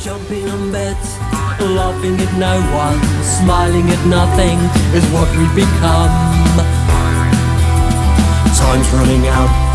Jumping on beds, laughing at no one, smiling at nothing is what we become. Time's running out.